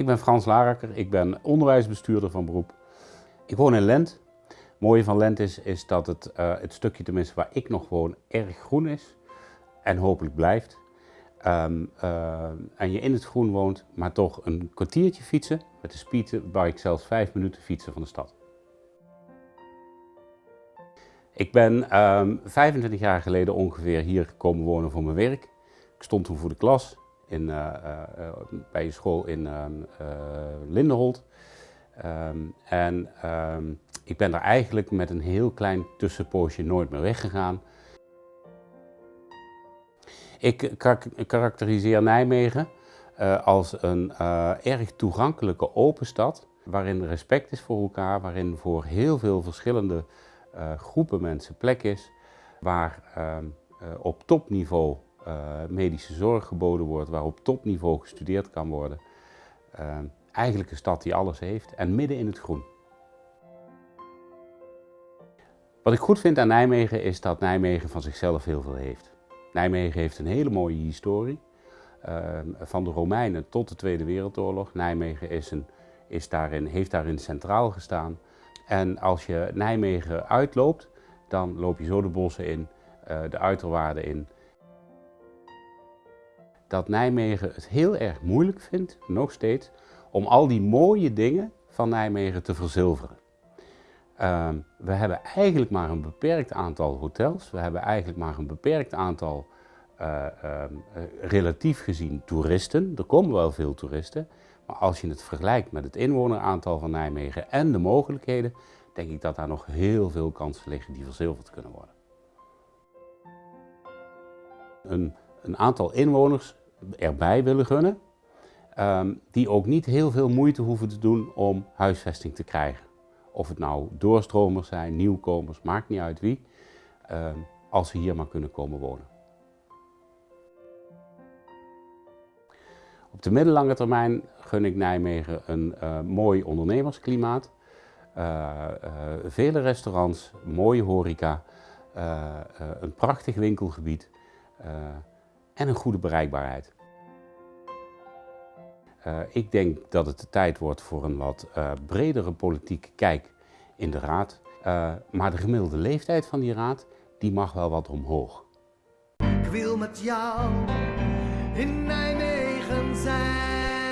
Ik ben Frans Larakker, ik ben onderwijsbestuurder van beroep. Ik woon in Lent. Het mooie van Lent is, is dat het, uh, het stukje tenminste waar ik nog woon erg groen is en hopelijk blijft. Um, uh, en je in het groen woont, maar toch een kwartiertje fietsen. Met de speedbike zelfs vijf minuten fietsen van de stad. Ik ben um, ehm, 25 jaar geleden ongeveer hier gekomen wonen voor mijn werk. Ik stond toen voor de klas in, uh, uh, bij een school in um, Lindenholt. Um, en ik ben daar eigenlijk met een heel klein tussenpoosje nooit meer weggegaan. Ik karakteriseer Nijmegen als een erg toegankelijke open stad, waarin respect is voor elkaar, waarin voor heel veel verschillende groepen mensen plek is, waar ehm, op topniveau medische zorg geboden wordt, waar op topniveau gestudeerd kan worden. Ehm, eigenlijk een stad die alles heeft en midden in het groen. Wat ik goed vind aan Nijmegen is dat Nijmegen van zichzelf heel veel heeft. Nijmegen heeft een hele mooie historie. Uh, van de Romeinen tot de Tweede Wereldoorlog. Nijmegen is een, is daarin, heeft daarin centraal gestaan. En als je Nijmegen uitloopt, dan loop je zo de bossen in, uh, de uiterwaarden in. Dat Nijmegen het heel erg moeilijk vindt, nog steeds, om al die mooie dingen van Nijmegen te verzilveren. Uh, we hebben eigenlijk maar een beperkt aantal hotels. We hebben eigenlijk maar een beperkt aantal, uh, uh, relatief gezien, toeristen. Er komen wel veel toeristen. Maar als je het vergelijkt met het inwoneraantal van Nijmegen en de mogelijkheden, denk ik dat daar nog heel veel kansen liggen die verzilverd kunnen worden. Een, een aantal inwoners erbij willen gunnen, um, die ook niet heel veel moeite hoeven te doen om huisvesting te krijgen. Of het nou doorstromers zijn, nieuwkomers, maakt niet uit wie, uh, als ze hier maar kunnen komen wonen. Op de middellange termijn gun ik Nijmegen een uh, mooi ondernemersklimaat. Uh, uh, vele restaurants, mooie horeca, een prachtig winkelgebied en een goede bereikbaarheid. Uh, ik denk dat het de tijd wordt voor een wat uh, bredere politieke kijk in de raad. Uh, maar de gemiddelde leeftijd van die raad, die mag wel wat omhoog. Ik wil met jou in Nijmegen zijn.